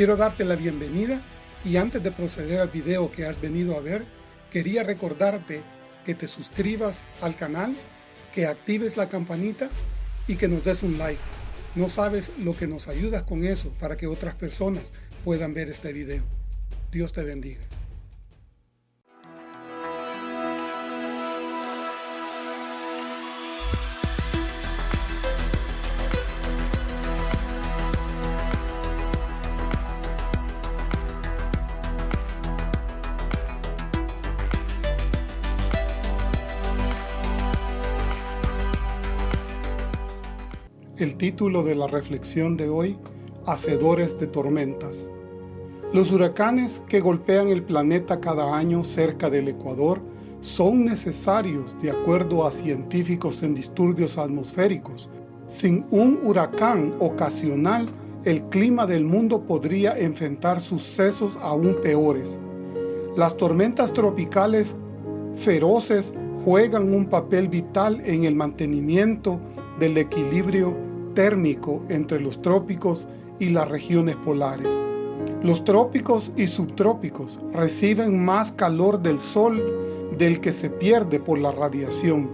Quiero darte la bienvenida y antes de proceder al video que has venido a ver, quería recordarte que te suscribas al canal, que actives la campanita y que nos des un like. No sabes lo que nos ayudas con eso para que otras personas puedan ver este video. Dios te bendiga. El título de la reflexión de hoy, Hacedores de Tormentas. Los huracanes que golpean el planeta cada año cerca del Ecuador son necesarios de acuerdo a científicos en disturbios atmosféricos. Sin un huracán ocasional, el clima del mundo podría enfrentar sucesos aún peores. Las tormentas tropicales feroces juegan un papel vital en el mantenimiento del equilibrio térmico entre los trópicos y las regiones polares. Los trópicos y subtrópicos reciben más calor del sol del que se pierde por la radiación.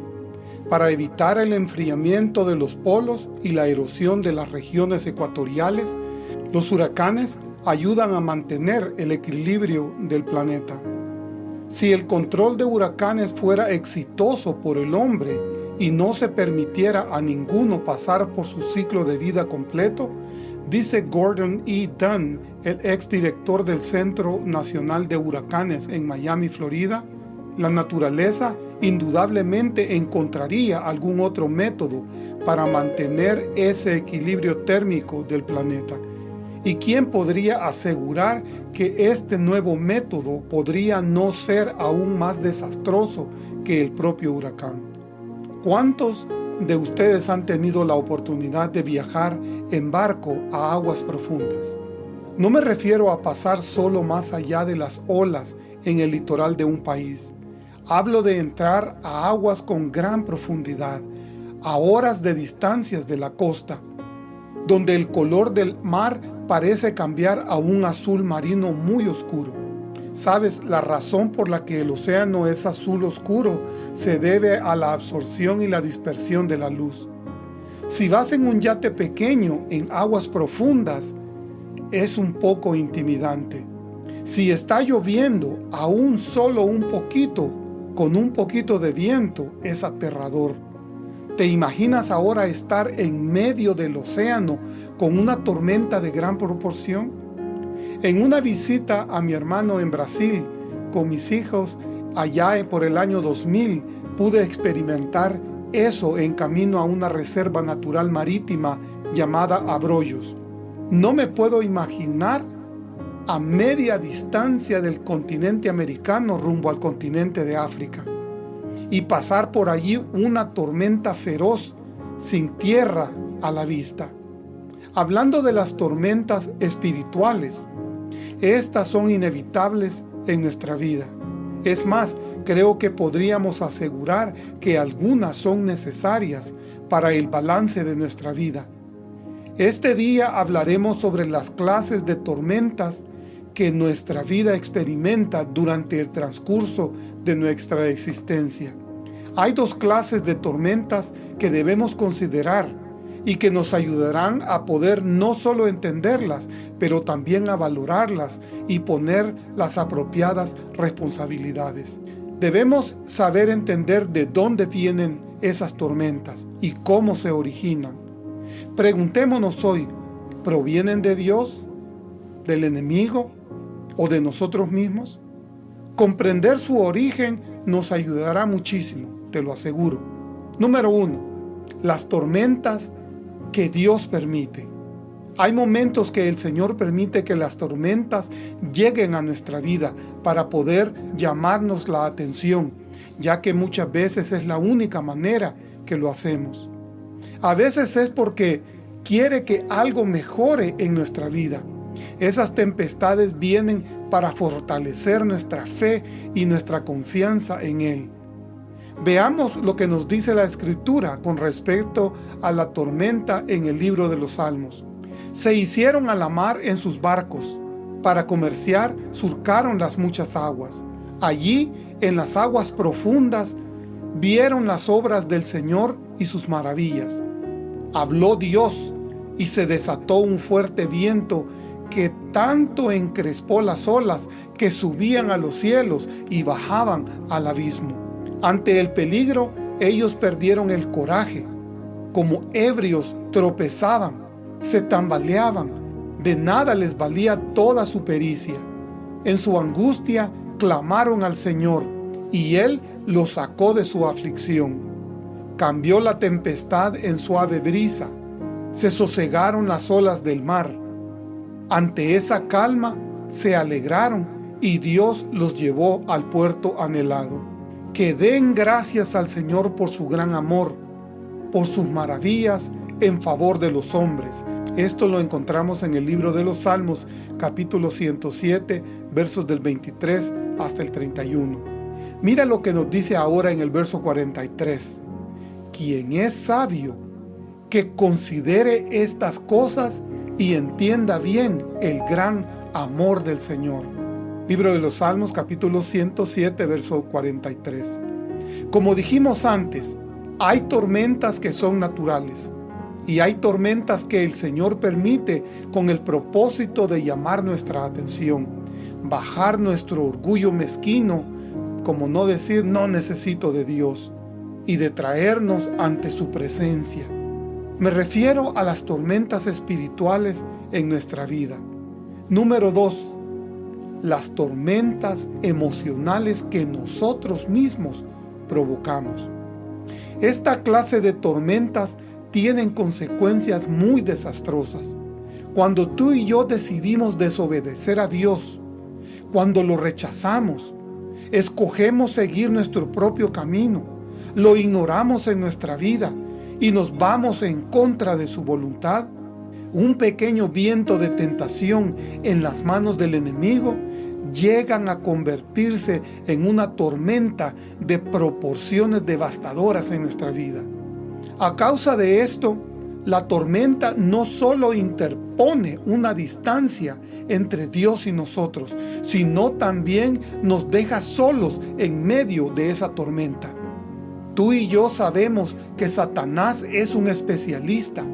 Para evitar el enfriamiento de los polos y la erosión de las regiones ecuatoriales, los huracanes ayudan a mantener el equilibrio del planeta. Si el control de huracanes fuera exitoso por el hombre y no se permitiera a ninguno pasar por su ciclo de vida completo, dice Gordon E. Dunn, el exdirector del Centro Nacional de Huracanes en Miami, Florida, la naturaleza indudablemente encontraría algún otro método para mantener ese equilibrio térmico del planeta. ¿Y quién podría asegurar que este nuevo método podría no ser aún más desastroso que el propio huracán? ¿Cuántos de ustedes han tenido la oportunidad de viajar en barco a aguas profundas? No me refiero a pasar solo más allá de las olas en el litoral de un país. Hablo de entrar a aguas con gran profundidad, a horas de distancias de la costa, donde el color del mar parece cambiar a un azul marino muy oscuro. Sabes, la razón por la que el océano es azul oscuro se debe a la absorción y la dispersión de la luz. Si vas en un yate pequeño en aguas profundas, es un poco intimidante. Si está lloviendo aún solo un poquito, con un poquito de viento, es aterrador. ¿Te imaginas ahora estar en medio del océano con una tormenta de gran proporción? En una visita a mi hermano en Brasil con mis hijos allá por el año 2000 pude experimentar eso en camino a una reserva natural marítima llamada Abrollos. No me puedo imaginar a media distancia del continente americano rumbo al continente de África y pasar por allí una tormenta feroz sin tierra a la vista. Hablando de las tormentas espirituales, estas son inevitables en nuestra vida. Es más, creo que podríamos asegurar que algunas son necesarias para el balance de nuestra vida. Este día hablaremos sobre las clases de tormentas que nuestra vida experimenta durante el transcurso de nuestra existencia. Hay dos clases de tormentas que debemos considerar y que nos ayudarán a poder no solo entenderlas, pero también a valorarlas y poner las apropiadas responsabilidades. Debemos saber entender de dónde vienen esas tormentas y cómo se originan. Preguntémonos hoy, ¿provienen de Dios, del enemigo o de nosotros mismos? Comprender su origen nos ayudará muchísimo, te lo aseguro. Número uno, las tormentas que Dios permite. Hay momentos que el Señor permite que las tormentas lleguen a nuestra vida para poder llamarnos la atención, ya que muchas veces es la única manera que lo hacemos. A veces es porque quiere que algo mejore en nuestra vida. Esas tempestades vienen para fortalecer nuestra fe y nuestra confianza en Él. Veamos lo que nos dice la Escritura con respecto a la tormenta en el libro de los Salmos. Se hicieron a la mar en sus barcos. Para comerciar surcaron las muchas aguas. Allí, en las aguas profundas, vieron las obras del Señor y sus maravillas. Habló Dios y se desató un fuerte viento que tanto encrespó las olas que subían a los cielos y bajaban al abismo. Ante el peligro, ellos perdieron el coraje. Como ebrios tropezaban, se tambaleaban, de nada les valía toda su pericia. En su angustia clamaron al Señor, y Él los sacó de su aflicción. Cambió la tempestad en suave brisa, se sosegaron las olas del mar. Ante esa calma se alegraron y Dios los llevó al puerto anhelado. Que den gracias al Señor por su gran amor, por sus maravillas en favor de los hombres. Esto lo encontramos en el libro de los Salmos, capítulo 107, versos del 23 hasta el 31. Mira lo que nos dice ahora en el verso 43. Quien es sabio, que considere estas cosas y entienda bien el gran amor del Señor. Libro de los Salmos, capítulo 107, verso 43. Como dijimos antes, hay tormentas que son naturales, y hay tormentas que el Señor permite con el propósito de llamar nuestra atención, bajar nuestro orgullo mezquino, como no decir no necesito de Dios, y de traernos ante su presencia. Me refiero a las tormentas espirituales en nuestra vida. Número 2. Las tormentas emocionales que nosotros mismos provocamos. Esta clase de tormentas tienen consecuencias muy desastrosas. Cuando tú y yo decidimos desobedecer a Dios, cuando lo rechazamos, escogemos seguir nuestro propio camino, lo ignoramos en nuestra vida y nos vamos en contra de su voluntad, un pequeño viento de tentación en las manos del enemigo llegan a convertirse en una tormenta de proporciones devastadoras en nuestra vida. A causa de esto, la tormenta no solo interpone una distancia entre Dios y nosotros, sino también nos deja solos en medio de esa tormenta. Tú y yo sabemos que Satanás es un especialista,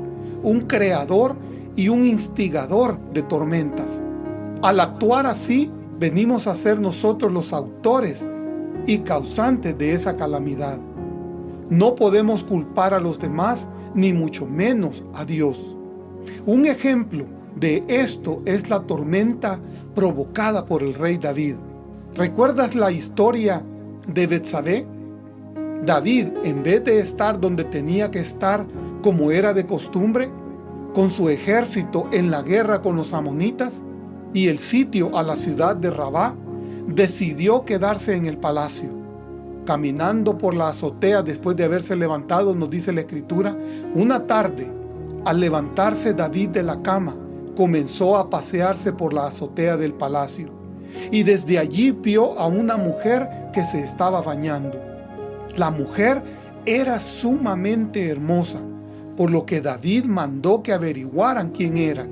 un creador y un instigador de tormentas. Al actuar así, venimos a ser nosotros los autores y causantes de esa calamidad. No podemos culpar a los demás, ni mucho menos a Dios. Un ejemplo de esto es la tormenta provocada por el rey David. ¿Recuerdas la historia de Betsabé? David, en vez de estar donde tenía que estar como era de costumbre, con su ejército en la guerra con los amonitas y el sitio a la ciudad de Rabá, decidió quedarse en el palacio. Caminando por la azotea después de haberse levantado, nos dice la Escritura, una tarde, al levantarse David de la cama, comenzó a pasearse por la azotea del palacio, y desde allí vio a una mujer que se estaba bañando. La mujer era sumamente hermosa, por lo que David mandó que averiguaran quién era,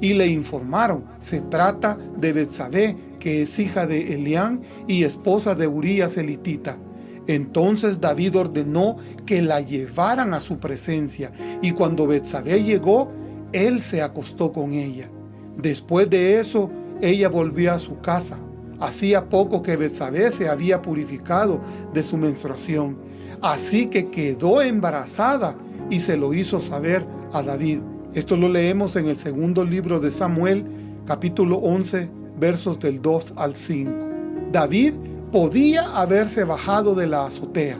y le informaron, se trata de Betsabé, que es hija de Elián y esposa de Urías elitita. Entonces David ordenó que la llevaran a su presencia, y cuando Betsabé llegó, él se acostó con ella. Después de eso, ella volvió a su casa. Hacía poco que Betsabé se había purificado de su menstruación, así que quedó embarazada y se lo hizo saber a David. Esto lo leemos en el segundo libro de Samuel, capítulo 11, versos del 2 al 5. David podía haberse bajado de la azotea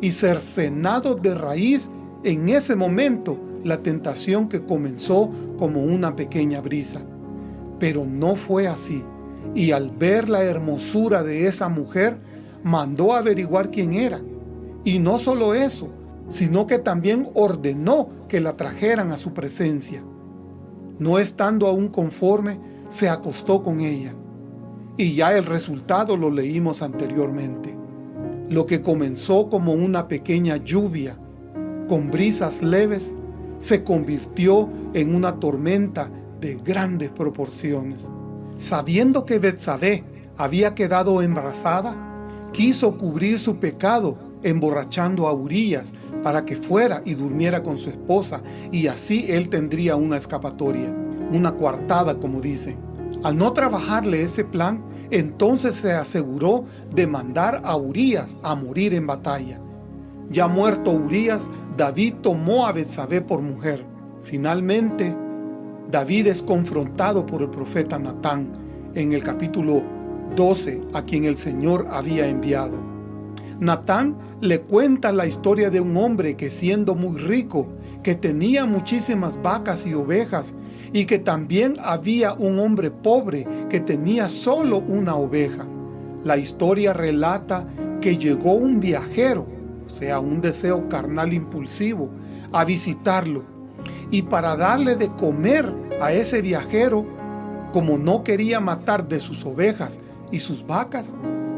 y cercenado de raíz en ese momento la tentación que comenzó como una pequeña brisa. Pero no fue así y al ver la hermosura de esa mujer, mandó averiguar quién era. Y no solo eso, sino que también ordenó que la trajeran a su presencia. No estando aún conforme, se acostó con ella. Y ya el resultado lo leímos anteriormente. Lo que comenzó como una pequeña lluvia, con brisas leves, se convirtió en una tormenta de grandes proporciones. Sabiendo que Betsabé había quedado embarazada, quiso cubrir su pecado emborrachando a Urias para que fuera y durmiera con su esposa y así él tendría una escapatoria, una coartada como dicen. Al no trabajarle ese plan, entonces se aseguró de mandar a Urias a morir en batalla. Ya muerto Urias, David tomó a Betsabé por mujer. Finalmente, David es confrontado por el profeta Natán en el capítulo 12, a quien el Señor había enviado. Natán le cuenta la historia de un hombre que siendo muy rico, que tenía muchísimas vacas y ovejas, y que también había un hombre pobre que tenía solo una oveja. La historia relata que llegó un viajero, o sea, un deseo carnal impulsivo, a visitarlo. Y para darle de comer a ese viajero, como no quería matar de sus ovejas y sus vacas,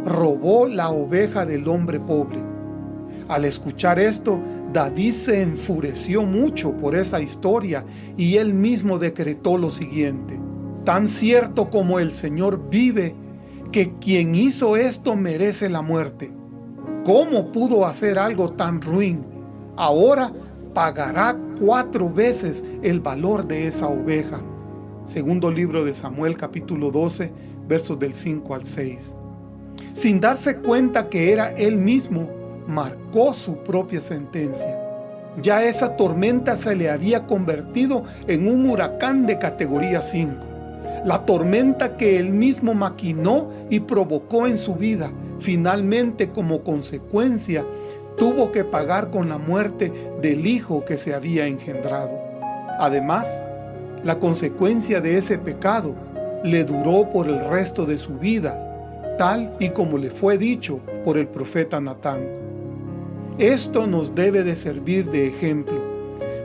robó la oveja del hombre pobre. Al escuchar esto, David se enfureció mucho por esa historia y él mismo decretó lo siguiente. Tan cierto como el Señor vive, que quien hizo esto merece la muerte. ¿Cómo pudo hacer algo tan ruin? Ahora pagará cuatro veces el valor de esa oveja. Segundo libro de Samuel capítulo 12, versos del 5 al 6 sin darse cuenta que era él mismo, marcó su propia sentencia. Ya esa tormenta se le había convertido en un huracán de categoría 5. La tormenta que él mismo maquinó y provocó en su vida, finalmente como consecuencia, tuvo que pagar con la muerte del hijo que se había engendrado. Además, la consecuencia de ese pecado le duró por el resto de su vida tal y como le fue dicho por el profeta Natán. Esto nos debe de servir de ejemplo,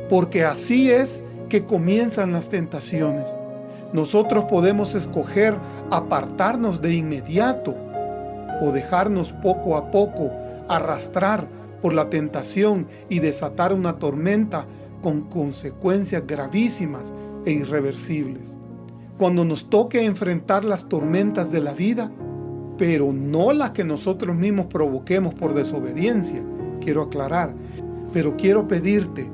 porque así es que comienzan las tentaciones. Nosotros podemos escoger apartarnos de inmediato o dejarnos poco a poco arrastrar por la tentación y desatar una tormenta con consecuencias gravísimas e irreversibles. Cuando nos toque enfrentar las tormentas de la vida, pero no las que nosotros mismos provoquemos por desobediencia, quiero aclarar. Pero quiero pedirte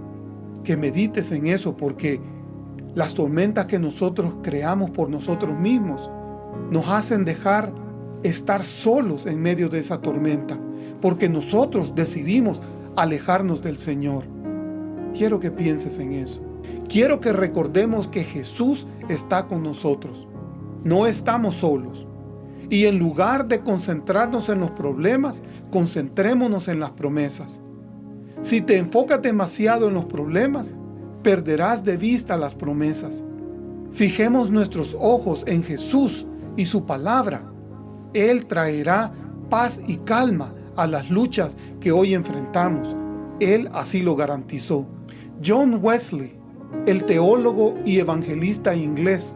que medites en eso porque las tormentas que nosotros creamos por nosotros mismos nos hacen dejar estar solos en medio de esa tormenta, porque nosotros decidimos alejarnos del Señor. Quiero que pienses en eso. Quiero que recordemos que Jesús está con nosotros. No estamos solos. Y en lugar de concentrarnos en los problemas, concentrémonos en las promesas. Si te enfocas demasiado en los problemas, perderás de vista las promesas. Fijemos nuestros ojos en Jesús y su palabra. Él traerá paz y calma a las luchas que hoy enfrentamos. Él así lo garantizó. John Wesley, el teólogo y evangelista inglés,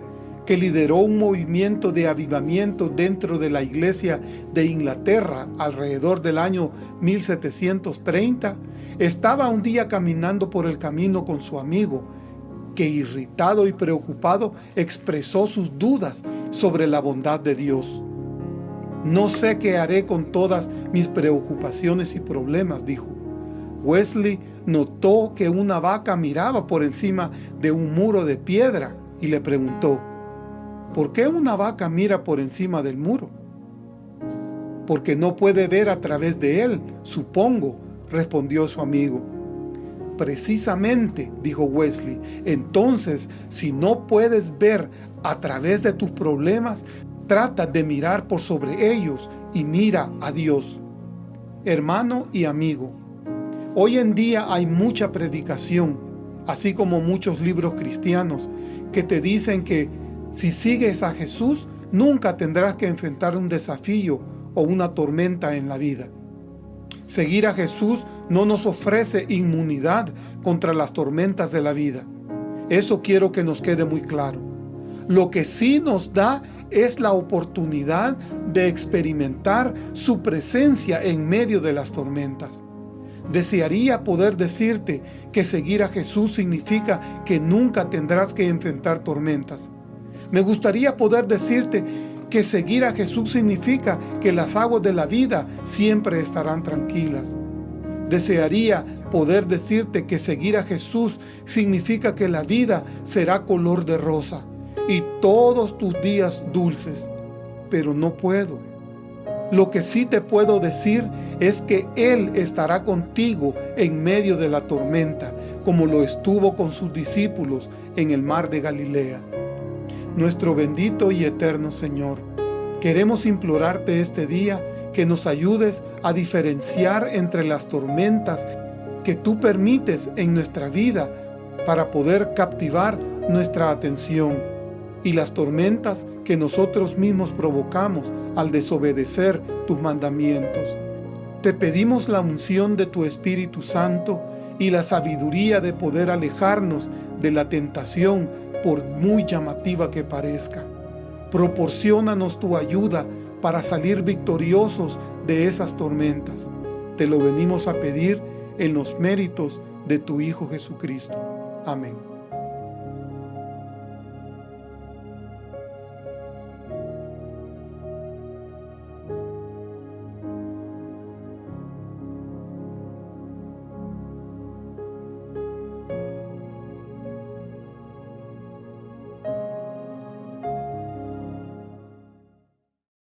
que lideró un movimiento de avivamiento dentro de la iglesia de Inglaterra alrededor del año 1730, estaba un día caminando por el camino con su amigo, que irritado y preocupado expresó sus dudas sobre la bondad de Dios. No sé qué haré con todas mis preocupaciones y problemas, dijo. Wesley notó que una vaca miraba por encima de un muro de piedra y le preguntó, ¿Por qué una vaca mira por encima del muro? Porque no puede ver a través de él, supongo, respondió su amigo. Precisamente, dijo Wesley, entonces, si no puedes ver a través de tus problemas, trata de mirar por sobre ellos y mira a Dios. Hermano y amigo, hoy en día hay mucha predicación, así como muchos libros cristianos, que te dicen que si sigues a Jesús, nunca tendrás que enfrentar un desafío o una tormenta en la vida. Seguir a Jesús no nos ofrece inmunidad contra las tormentas de la vida. Eso quiero que nos quede muy claro. Lo que sí nos da es la oportunidad de experimentar su presencia en medio de las tormentas. Desearía poder decirte que seguir a Jesús significa que nunca tendrás que enfrentar tormentas. Me gustaría poder decirte que seguir a Jesús significa que las aguas de la vida siempre estarán tranquilas. Desearía poder decirte que seguir a Jesús significa que la vida será color de rosa y todos tus días dulces, pero no puedo. Lo que sí te puedo decir es que Él estará contigo en medio de la tormenta, como lo estuvo con sus discípulos en el mar de Galilea. Nuestro bendito y eterno Señor, queremos implorarte este día que nos ayudes a diferenciar entre las tormentas que tú permites en nuestra vida para poder captivar nuestra atención y las tormentas que nosotros mismos provocamos al desobedecer tus mandamientos. Te pedimos la unción de tu Espíritu Santo y la sabiduría de poder alejarnos de la tentación por muy llamativa que parezca. Proporciónanos tu ayuda para salir victoriosos de esas tormentas. Te lo venimos a pedir en los méritos de tu Hijo Jesucristo. Amén.